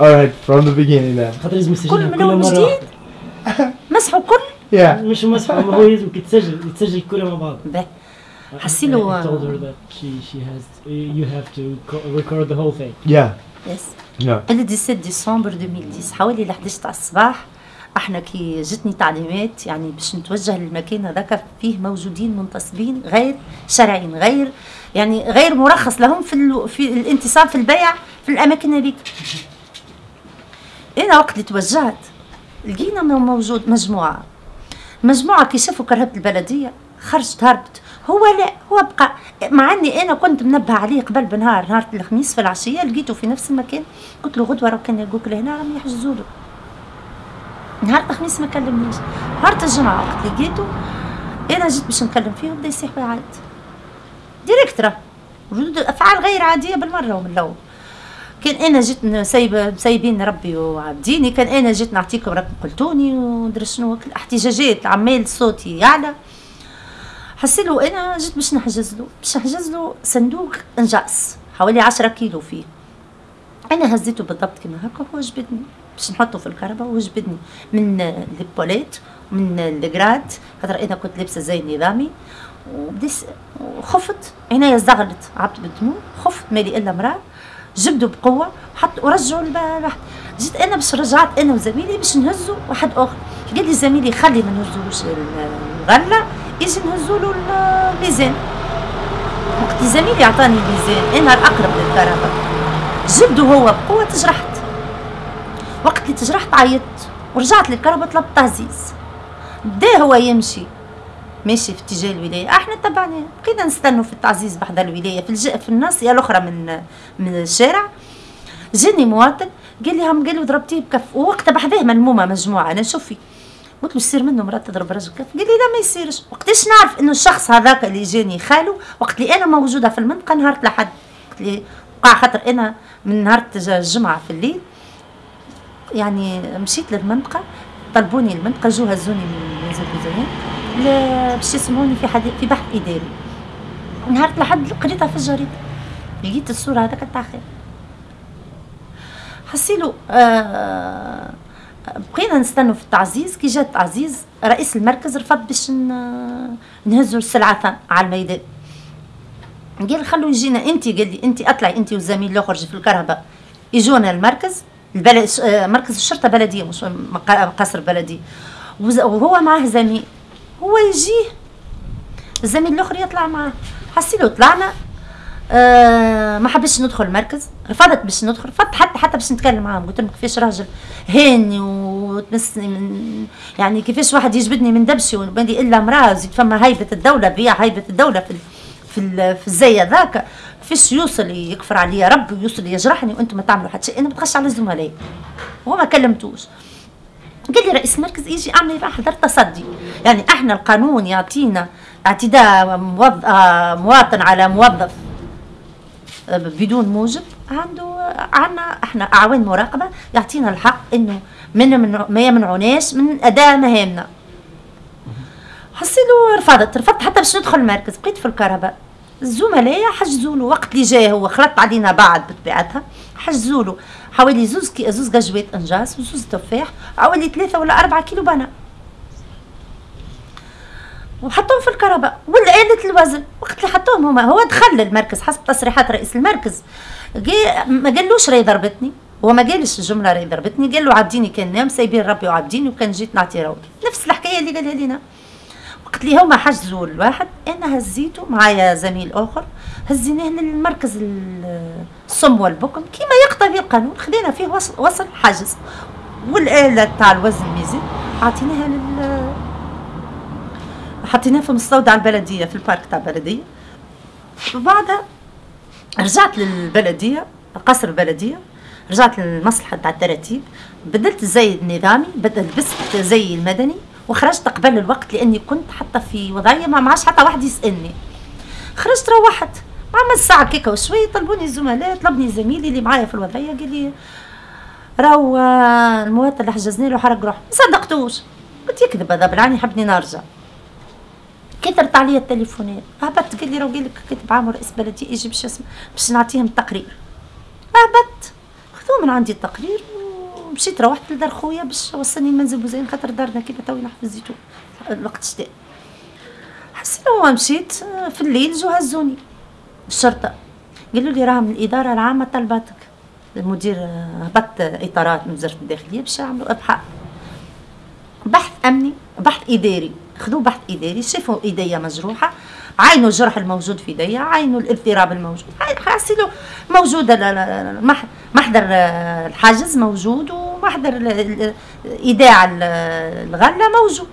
Alright, from the beginning then. خاطر لازم كل من كل أول مرة جديد. مسحوا كل Yeah. مش مسح ما هو لازم يتسجل يتسجل كلها مع بعض باهي. حسيلو- I told her that she she has you have to co- record the whole thing Yeah. يس Yeah. ال 17 ديسمبر 2010 حوالي ل 11 تاع الصباح أحنا كي جتني تعليمات يعني باش نتوجه للمكان هذاك فيه موجودين منتصبين غير شرعيين غير يعني غير مرخص لهم في ال... في الانتصاب في البيع في الأماكن هذيك أنا وقت اللي توجهت لقينا مو- موجود مجموعة. مجموعة كي شافوا كرهبة البلدية. خرجت هربت. هو لا هو بقى مع إني أنا كنت منبه عليه قبل بنهار نهار الخميس في العشية لقيته في نفس المكان. قلت له غدوة راه كان يلقوك لهنا راهم يحجزوا له. نهار الخميس ما كلمنيش. نهار الجمعة وقت لقيته أنا جيت باش نكلم فيه وبدا يصيح ويعيط ديريكترا. ردود أفعال غير عادية بالمرة ومن الأول. كان أنا جيت سايبه سايبين ربي وعابديني كان أنا جيت نعطيكم رقم قلتوني وندري شنو احتجاجات عمال صوتي يعلى. حسيت له أنا جيت باش نحجز له باش نحجز له صندوق انجاس حوالي 10 كيلو فيه. أنا هزيته بالضبط كما هكا هو جبدني. باش نحطه في الكهرباء هو جبدني من البوليت من الجراد. خاطر أنا كنت لابسة زي نظامي. وبدس وخفت. عينيا زغلت عبت بالدموع خفت مالي إلا مرأة. جبدوا بقوة حط ورجعوا البارح جيت أنا باش رجعت أنا وزميلي باش نهزوا واحد آخر. قال لي زميلي خلي ما نهزوش الغله يجي نهزوا له الميزان وقت زميلي عطاني الميزان أنا الأقرب للكهرباء. جبدوا هو بقوة تجرحت. وقت اللي تجرحت عيطت ورجعت للكهرباء طلبت تعزيز. بدا هو يمشي. ماشي في اتجاه الولاية. إحنا تبعناه بقينا نستنوا في التعزيز بحذا الولاية. في, الج... في الناصيه الاخرى من من الشارع. جاني مواطن قال لي هم قال له ضربتيه بكف. ووقتها بحذاه ملمومه مجموعة. أنا شوفي قلت له يصير منه مرات تضرب رجل كف؟ قال لي لا ما يصيرش. وقتاش نعرف إنه الشخص هذاك اللي جاني خاله؟ وقت اللي أنا موجودة في المنطقة نهار لحد. وقت اللي وقع خاطر أنا من نهار الجمعة في الليل. يعني مشيت للمنطقة طلبوني المنطقة جو هزوني من منزل بوزيان باش يسمعوني في حديث في بحث إداري. نهار لحد قريتها في الجريدة. لقيت الصورة هذاك تاع خير. حسيلو آه بقينا نستنوا في التعزيز. كي جات التعزيز رئيس المركز رفض باش نهزوا السلعة على الميدان. قال خلوا يجينا انت. قال لي انت اطلعي انت والزميل الآخر في الكهرباء. يجونا المركز البلد مركز الشرطة بلدية مش قصر بلدي وهو معاه زميل. هو يجيه الزميل الآخر يطلع معاه حسيلو طلعنا آه ما حبيتش ندخل المركز رفضت باش ندخل. رفضت حتى حتى باش نتكلم معاهم. قلت لهم كيفاش راجل هاني وتمسني من يعني كيفاش واحد يجبدني من دبشي وبالي إلا امرأة زيد فما هيبة الدولة بيع هيبة الدولة في في في الزي ذاك كيفاش يوصل يكفر عليا ربي ويوصل يجرحني وأنتم ما تعملوا حتى شيء؟ أنا بتخش على زملائي هو ما كلمتوش. قال لي رئيس المركز يجي أعمل بقى حضر تصدي يعني إحنا القانون يعطينا اعتداء. آه، مواطن على موظف آه، بدون موجب عنده عنا إحنا اعوان مراقبة يعطينا الحق إنه من ما يمنعوناش من أداء مهامنا حسيلو رفضت رفضت حتى باش ندخل المركز بقيت في الكهرباء الزملاء حجزوا له وقت اللي جاي هو خلط علينا بعد بطبيعتها. حجزوا له. حوالي زوز كي زوز جاجوات أنجاز وزوز تفاح حوالي ثلاثة ولا أربعة كيلو بنا وحطوهم في الكهرباء. والآلة الوزن وقت اللي حطوهم هما. هو دخل المركز حسب تصريحات رئيس المركز. ما قالوش راهي ضربتني هو ما قالش الجملة راهي ضربتني قال له عابديني كان نام سايبين ربي وعابديني وكان جيت نعطي روض نفس الحكاية اللي قالها وقت اللي هما حجزوا الواحد أنا هزيته معايا زميل آخر هزيناه للمركز ال- الصم والبكم كما يقتضي القانون خدينا فيه وصل, وصل حجز. والآلة تاع الوزن ميزان عطيناها لل حطيناه في مستودع البلدية في البارك تاع البلدية. وبعدها رجعت للبلدية قصر البلدية رجعت للمصلحة تاع التراتيب بدلت الزي النظامي بدل لبست زي المدني. وخرجت قبل الوقت لأني كنت حتى في وضعية ما معاش حتى واحد يسألني. خرجت روحت. مع نص ساعة كيكة وشويه طلبوني الزملاء طلبني زميلي اللي معايا في الوضعية قال لي راهو آه، المواطن اللي حجزني له حرق روحه. ما صدقتوش. قلت يكذب هذا بالعاني يحبني نرجع. كثرت عليا التليفونات. هبطت قال لي راهو قال لك كاتب عام رئيس بلديه يجي باش باش نعطيهم التقرير. هبطت خذوا ومن عندي التقرير. ومشيت روحت لدار خويا باش وصلني المنزل بوزين خاطر دارنا كيما توي نحفظ الزيتون الوقت الشتاء حسيت مشيت في الليل جو هزوني. الشرطة قالوا لي راه من الإدارة العامة طلباتك. المدير هبط إطارات من وزارة الداخلية باش يعملوا إبحاث. بحث أمني بحث إداري. خذوا بحث إداري شافوا إيديا مجروحة عينوا الجرح الموجود في إيديا عينوا الاضطراب الموجود. حاسيلو موجودة محضر الحاجز موجود ومحضر إيداع الغلة موجود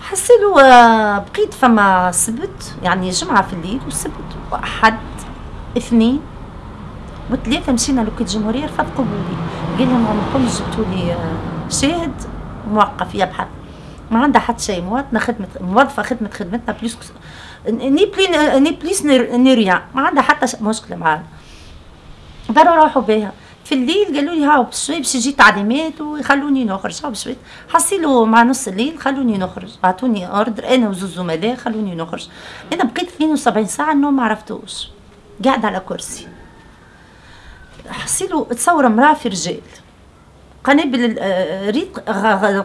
حسيلو آه، بقيت فما سبت يعني جمعة في الليل وسبت وأحد اثنين وثلاثة مشينا لوكيل الجمهورية رفض قبولي. قال لهم عمركم جبتوا لي آه، شاهد موقف يبحث ما عندها حتى شيء مواطنة خدمة موظفة خدمة خدمتنا بليس ني بلي ني بليس ني ريان ما عندها حتى مشكلة معاها داروا روحوا بها في الليل قالوا لي هاو بشوي باش يجي تعليمات ويخلوني نخرج. هاو بشوي حصيلوا مع نص الليل خلوني نخرج. اعطوني أوردر أنا وزوز زملاء خلوني نخرج. أنا بقيت 72 ساعة النوم ما عرفتوش. قاعدة على كرسي. حصيلوا تصور امرأة في رجال. قنابل آه، ريق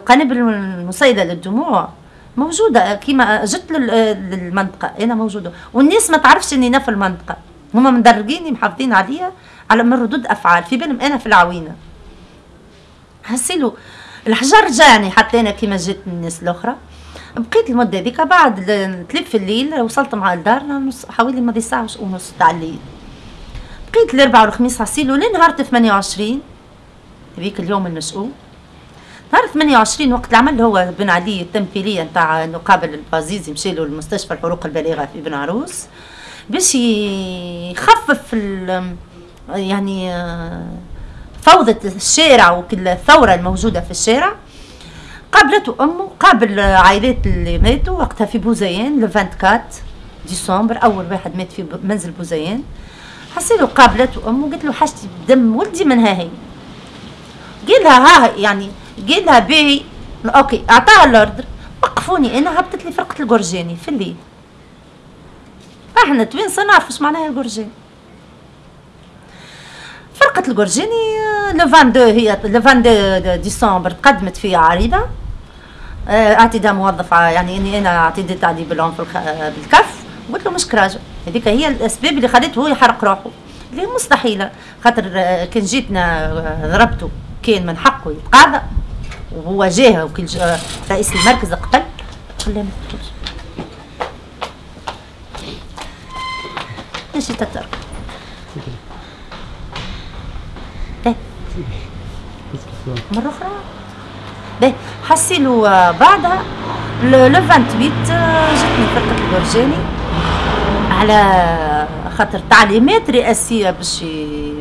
قنابل المسيلة للدموع. موجودة كيما جت للمنطقة. أنا موجودة. والناس ما تعرفش إني أنا في المنطقة. هما مدرقيني محافظين عليا. على من ردود أفعال في بالهم أنا في العوينة. حسيلو الحجر جاني حتى أنا كيما جات الناس الأخرى. بقيت المدة ذيك بعد تلف في الليل وصلت مع الدار حوالي ماضي ساعة ونص تاع الليل. بقيت الأربعاء والخميس حسيلو لنهار 28 هذيك اليوم المسؤول نهار 28 وقت العمل هو بن علي التمثيلية نتاع نقابل البازيزي مشى له المستشفى الحروق البالغة في بن عروس باش يخفف يعني فوضى الشارع وكل الثورة الموجودة في الشارع. قابلته أمه قابل عائلات اللي ماتوا. وقتها في بوزيان لو 24 ديسمبر أول واحد مات في منزل بوزيان. حسيلو قابلته أمه قلت له حاجتي بدم ولدي من هاي قال لها ها يعني قال لها باهي. أوكي أعطاها ال ordre وقفوني أنا هبطت لي فرقة الجرجاني في الليل. إحنا توين نعرف إيش معناها الجرجاني فرقة الجرجاني لو 22 هي لو 22 ديسمبر تقدمت فيها عريضة. آه، اعتداء موظف يعني إني أنا اعتديت عليه بالعنف بالكف قلت له مش كراجة. هذيك هي الأسباب اللي خلته هو يحرق روحه. اللي مستحيلة خاطر آه، كان جيتنا آه، ضربته كان من حقه يتقاضى. وهو جاه وكل رئيس المركز قبل خلاه ما تدخلش ماشي تترك. مرة أخرى؟ باهي. حسيلو بعدها لو 28 جاتني فرقة البرجاني على خاطر تعليمات رئاسية باش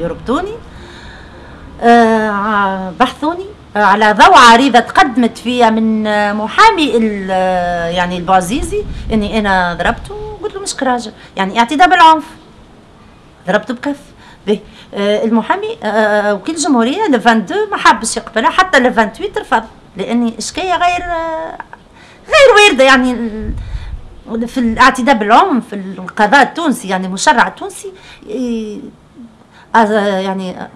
يربطوني. آه، بحثوني آه، على ضوء عريضة تقدمت فيها من آه، محامي يعني البعزيزي إني أنا ضربته قلت له مش كراجة. يعني اعتداء بالعنف. ضربته بكف. به المحامي وكيل الجمهورية ل 22 ما حبش يقبلها حتى ل 28 رفض لأني اشكية غير غير واردة يعني. في الاعتداء بالعنف في القضاء التونسي يعني المشرع التونسي يعني